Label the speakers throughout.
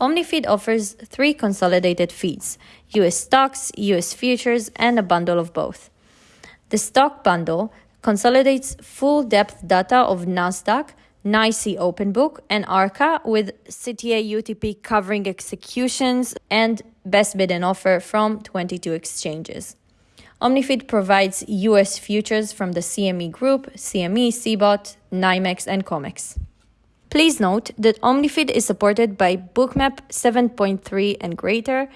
Speaker 1: OmniFeed offers three consolidated feeds US stocks, US futures, and a bundle of both. The stock bundle consolidates full depth data of NASDAQ, NYSE Open Book, and ARCA with CTA UTP covering executions and best bid and offer from 22 exchanges. OmniFeed provides US futures from the CME Group, CME, CBOT, NYMEX, and COMEX. Please note that OmniFeed is supported by Bookmap 7.3 and greater,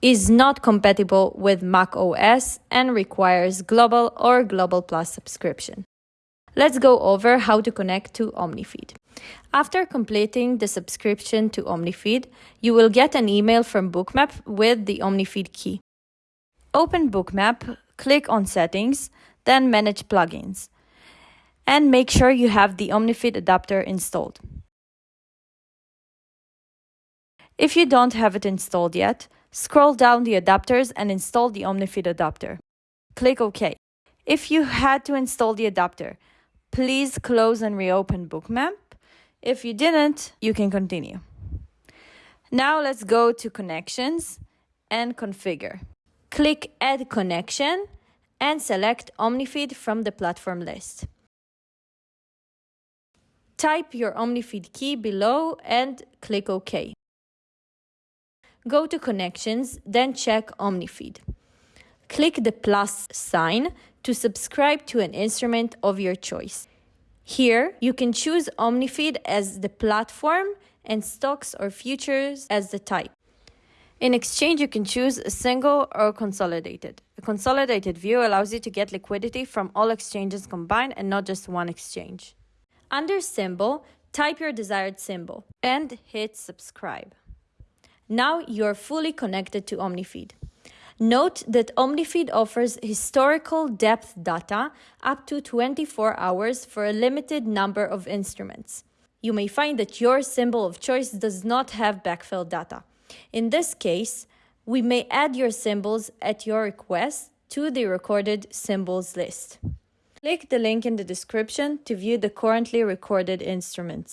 Speaker 1: is not compatible with Mac OS, and requires Global or Global Plus subscription. Let's go over how to connect to OmniFeed. After completing the subscription to OmniFeed, you will get an email from Bookmap with the OmniFeed key. Open Bookmap, click on Settings, then Manage Plugins, and make sure you have the OmniFeed adapter installed. If you don't have it installed yet, scroll down the adapters and install the OmniFeed adapter. Click OK. If you had to install the adapter, please close and reopen Bookmap. If you didn't, you can continue. Now let's go to Connections and Configure. Click Add Connection and select OmniFeed from the platform list. Type your OmniFeed key below and click OK. Go to Connections, then check OmniFeed. Click the plus sign to subscribe to an instrument of your choice. Here, you can choose OmniFeed as the platform and stocks or futures as the type. In exchange, you can choose a single or consolidated. A consolidated view allows you to get liquidity from all exchanges combined and not just one exchange. Under Symbol, type your desired symbol and hit Subscribe. Now you're fully connected to OmniFeed. Note that OmniFeed offers historical depth data up to 24 hours for a limited number of instruments. You may find that your symbol of choice does not have backfill data. In this case, we may add your symbols at your request to the recorded symbols list. Click the link in the description to view the currently recorded instruments.